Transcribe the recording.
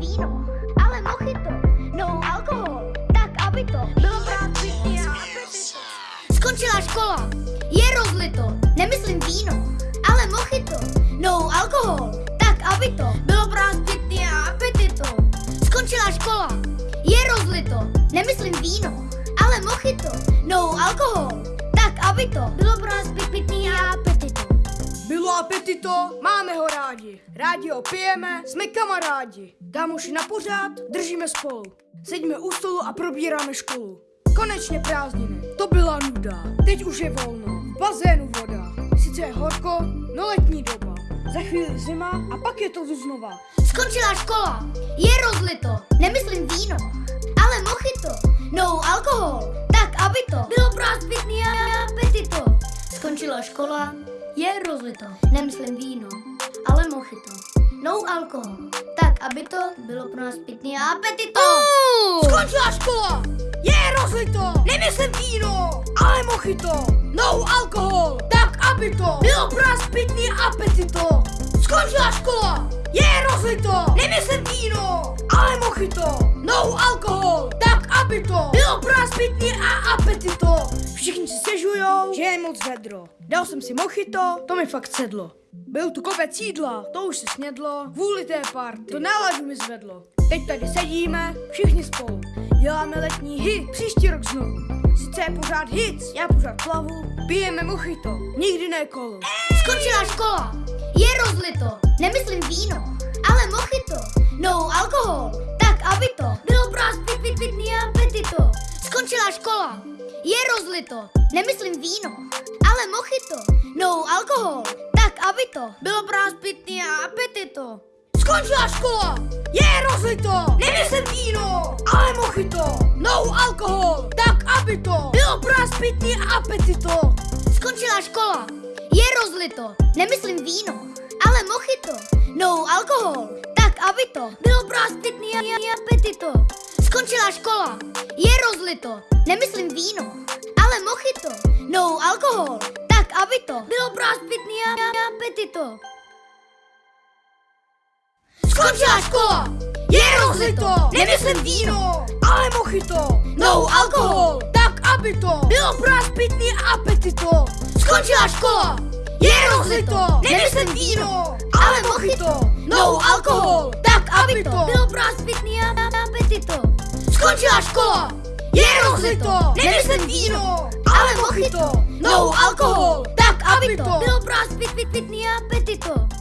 víno, ale mochito, no alkohol, tak aby to bylo apetito. Skončila škola, je rozlito, nemyslím víno, ale mochito, no alkohol, tak aby to bylo a apetito. Skončila škola, je rozlito, nemyslím víno, ale mochito, no alkohol, tak aby to bylo apetito. Bylo apetito, máme ho rádi. Rádi ho pijeme, jsme kamarádi. Kámoši na pořád, držíme spolu. Sedíme u stolu a probíráme školu. Konečně prázdniny, to byla nuda. Teď už je volno, v bazénu voda. Sice je horko, no letní doba. Za chvíli zima a pak je to znova. Skončila škola, je rozlito, nemyslím víno, ale mochito, no alkohol, tak aby to bylo pro a apetito. Skončila škola, je rozlito, nemyslím víno, ale mochito, no alkohol, tak aby to bylo pro nás pitný a apetito. Skončila škola, je rozlito, nemyslím víno, ale mochito, no alkohol, tak aby to bylo pro nás pitný a apetito. Skončila škola, je rozlito, nemyslím víno, ale mochito, no alkohol, tak aby to bylo nás pitný a apetito. Všichni si stěžujou, že je moc vedro. Dal jsem si mochito, to mi fakt sedlo. Byl tu kopec jídla, to už se snědlo, kvůli té party, to náladu mi zvedlo. Teď tady sedíme, všichni spolu, děláme letní hit, příští rok znovu. Sice je pořád hit, já pořád plavu, pijeme mochito, nikdy ne kolo. Skončila škola, je rozlito, nemyslím víno, ale mochito, no alkohol, tak aby to bylo pro nás pit, pit, pitný apetito. Skončila škola, je rozlito, nemyslím víno, ale mochito, no alkohol, tak aby to bylo pro nás pitný a apetito. Skončila škola, je rozlito, nemyslím víno, ale mochito, no alkohol, tak aby to bylo pro nás pitný a apetito. Skončila škola, je rozlito, nemyslím víno, ale mochito, no alkohol, tak aby to bylo pro nás pitný a apetito. Skončila škola, je rozlito, nemyslím víno, ale mochito, no alkohol, tak aby to bylo pro a apetito. Skončila škola, je rozlito, nemyslím víno, ale mochito, no alkohol, tak aby to bylo pro a apetito. Skončila škola, je rozlito, nemyslím víno, ale mochito, no alkohol, tak aby to Bylo pro Skončila škola, je rozlito, nemyslím víno, ale mochito, no alkohol, tak aby to. Bylo pro nás pit, pit, pitný apetito.